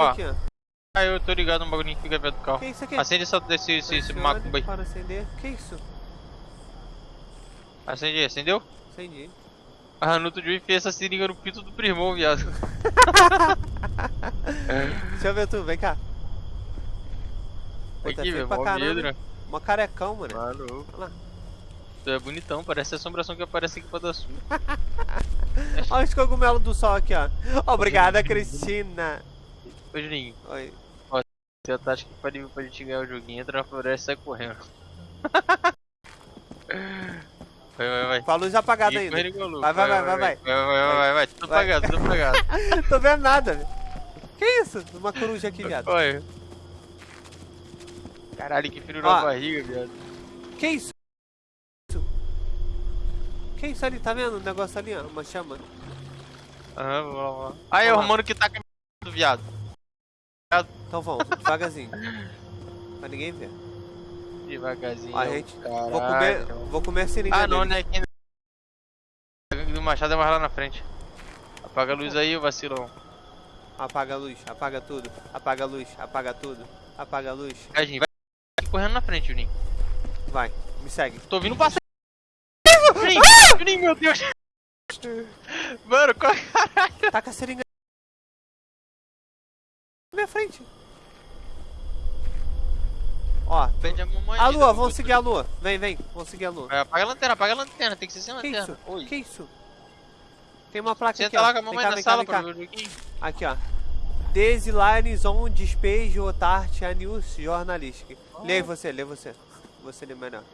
Ó. aqui, ó. Ah, eu tô ligado no bagulhinho que fica perto do carro. Que isso aqui? Acende essa, esse, esse, macumba aí. Para acender. Que isso? Acende, acendeu? Acendi. Ah, no outro dia enfiei essa seringa no pinto do primão, viado. Deixa eu ver tu, vem cá. Pô, tá Aqui, feio velho, pra mó caramba. medo, né? Mó carecão, mano. Maluco. Olha lá. Tu é bonitão, parece a assombração que aparece aqui pra dar sul. Olha os cogumelos do sol aqui, ó. Obrigada, Cristina. Ô, Juninho, Oi. tem a tática que pode pra gente ganhar o joguinho, entra na floresta e sai correndo. Vai, vai, vai. Com a luz apagada ainda. Vai, vai, vai, vai, vai. Vai, vai, vai, vai. Tudo apagado, tudo apagado. Tô vendo nada, velho. Que isso? Uma coruja aqui, viado. Olha. Caralho, que frio Ó. na barriga, viado. Que isso? Que isso ali? Tá vendo o negócio ali, ó? Uma chama. Aham, vamos lá, vamos lá. Aí, o lá. mano que tá com do viado. Então vamos, devagarzinho. pra ninguém ver. Devagarzinho. Ó, gente, caralho. Vou comer, vou comer a seringa Ah, não, dele. né? Aqui... A gangue do Machado é mais lá na frente. Apaga a luz aí, vacilão. Apaga a luz, apaga tudo. Apaga a luz, apaga tudo. Apaga a luz. Vai, Juninho, vai correndo na frente, Juninho. Vai, me segue. Tô ouvindo passar. Juninho, Juninho, meu Deus. Mano, qual... Taca a seringa. Minha frente. Ó, a lua, vamos seguir a lua. Vem, vem, vamos seguir a lua. Vai, Apaga a lanterna, apaga a lanterna, tem que ser sem Que lanterna. isso? Oi. Que isso? Tem uma placa aqui, Senta ó. lá com a mamãe cá, na cá, sala pra ver o. Aqui, ó. Desilines on despejo otarte a news jornalística. Lê aí você, lê você. Você lê melhor.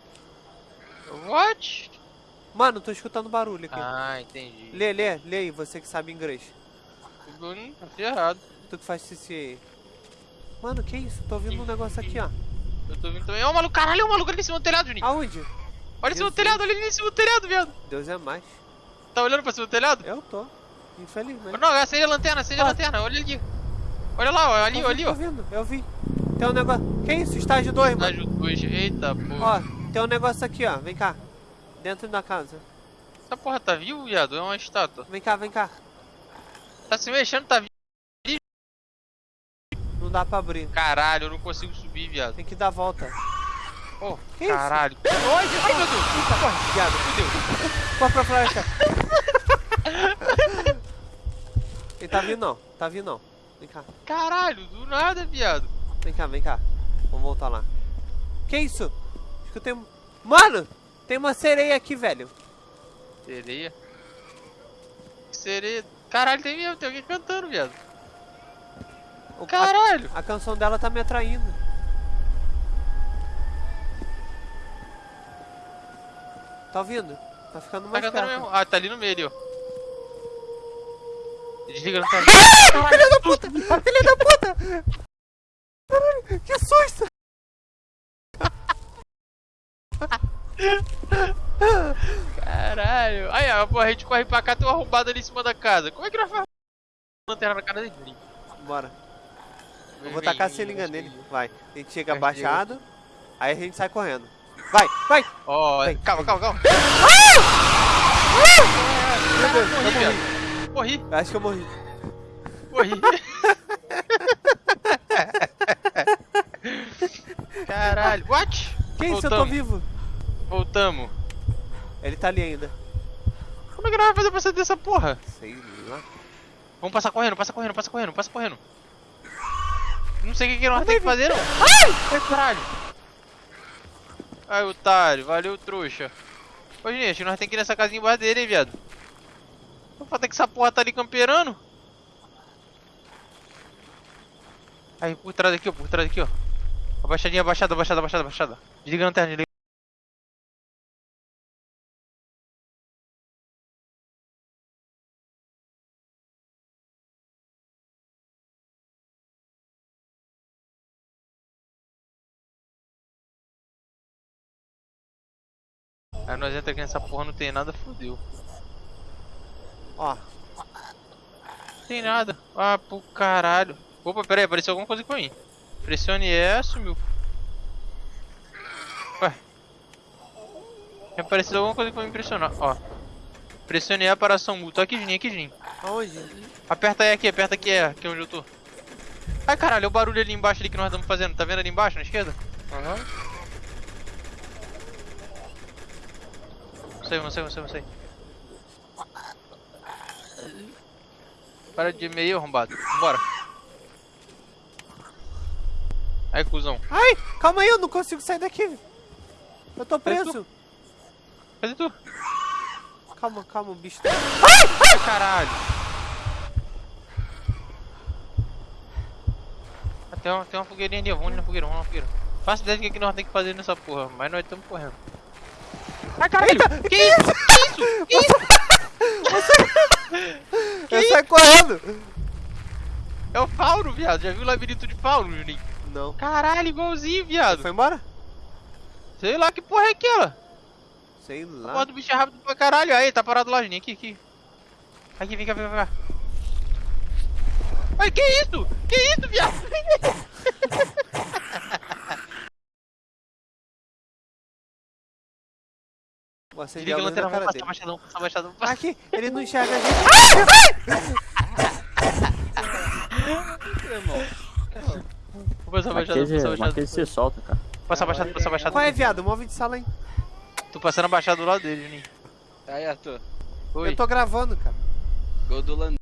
What? Mano, tô escutando barulho aqui. Ah, entendi. Lê, lê, lê aí, você que sabe inglês. Hum, Tá ferrado. Tu que faz CC aí. Mano, que isso? Tô ouvindo um negócio aqui, ó. Eu tô vindo também. Ó, o maluco, caralho, o maluco ali em cima do telhado, Juninho. Aonde? Olha em cima do telhado, olha ali em cima do telhado, viado. Deus é mais. Tá olhando pra cima do telhado? Eu tô. Infelizmente. Não, acende a lanterna, acende a Ah. lanterna, olha ali. Olha lá, ó, ali, Tô ali, ó. Tô vendo, eu vi. Tem um negócio. Que isso? Estágio 2, mano. Estágio 2, eita porra. Ó, tem um negócio aqui, ó. Vem cá. Dentro da casa. Essa porra tá vivo, viado? É uma estátua. Vem cá, vem cá. Tá se mexendo, tá vivo. Dá pra abrir. Caralho, eu não consigo subir, viado. Tem que dar a volta. Oh, Que isso? caralho. Ai, meu Deus. Eita, corre, viado. Fudeu. Corre pra floresta. Ele tá vindo não. Tá vindo não. Vem cá. Caralho, do nada, viado. Vem cá, vem cá. Vamos voltar lá. Que isso? Escutei um... Mano! Tem uma sereia aqui, velho. Sereia. Sereia. Caralho, tem mesmo, tem alguém cantando, viado. O- a- Caralho. A, canção dela tá me atraindo. Tá ouvindo? Tá ficando Tá mais perto. mesmo. Ah, tá ali no meio, ó. Desliga não tá Filha da puta! Filha da puta! Caralho, que susto! Caralho. Aí, ó, pô, a gente corre pra cá, tem uma arrombada ali em cima da casa. Como é que nós faz lanterna na cara dele? Bora. Eu vou tacar a vem, nele. Vai. A gente chega Vai, abaixado. Aí a gente sai correndo. Vai, vai! Ó, Vem, calma, calma, calma. Meu Deus, Morri, eu morri. Morri, Eu Acho que eu morri. morri. Caralho, what? Que isso? Eu tô vivo. Voltamos. Ele tá ali ainda. Como é que nós vamos fazer pra sair dessa porra? Sei lá. Vamos passar correndo, passa correndo, passa correndo, passa correndo. Não sei o que, que nós temos que fazer, não. Ai, caralho. Ai, otário, valeu, trouxa. Ô, gente, nós temos que ir nessa casinha embaixo dele, hein, viado. Não falta que essa porra tá ali camperando. Aí, por trás aqui, ó, por trás aqui, ó. Abaixadinha, abaixada, abaixada, abaixada, abaixada. Desliga a lanterna, desliga. Aí nós entra aqui nessa porra, não tem nada, fodeu. Ó, Tem nada. Ah, pro caralho. Opa, pera aí, apareceu alguma coisa pra mim. Pressione E, sumiu. Ué. Apareceu alguma coisa pra me impressionar. Ó. Pressione E para ação mútua. Aqui, Juninho, aqui, Juninho. aonde? Aperta E aqui, aperta aqui E, aqui é onde eu tô. Ai caralho, olha o barulho ali embaixo ali que nós estamos fazendo. Tá vendo ali embaixo, na esquerda? Aham. Não sei, não sei, não sei, não sei. Para de meio, arrombado. Vambora. Aí, cuzão. Ai, calma aí, eu não consigo sair daqui. Eu tô preso. Cadê tu? Calma, calma, o bicho tá... Ai, caralho. Tem uma, tem uma fogueirinha ali, vamos na fogueira, vamos na fogueira. Faço ideia do que nós temos que fazer nessa porra, mas nós estamos correndo. Ai, caralho! Que isso? Que isso? Que isso? Eu saio correndo. É o Fauro, viado. Já viu o labirinto de Fauro, Juninho? Não. Caralho, igualzinho, viado. Foi embora? Sei lá que porra é aquela. Sei lá. porra do bicho é rápido pra caralho. Aí, tá parado lá, Juninho. Aqui, aqui. Aqui, vem cá, vem cá, vem cá. Ai, que isso? Que isso, viado? Vou acender Desliga a a luz na cara dele. passar baixadão. Aqui, ele não enxerga a gente. Irmão. Vou passar baixadão, Marquês, passar baixadão. Marquês se solta, cara. Passar baixado, passar baixado. Qual é, viado? Move de sala aí. Tô passando abaixado do lado dele, Juninho. Aí, Arthur. Oi. Eu tô gravando, cara. Gol do Lan...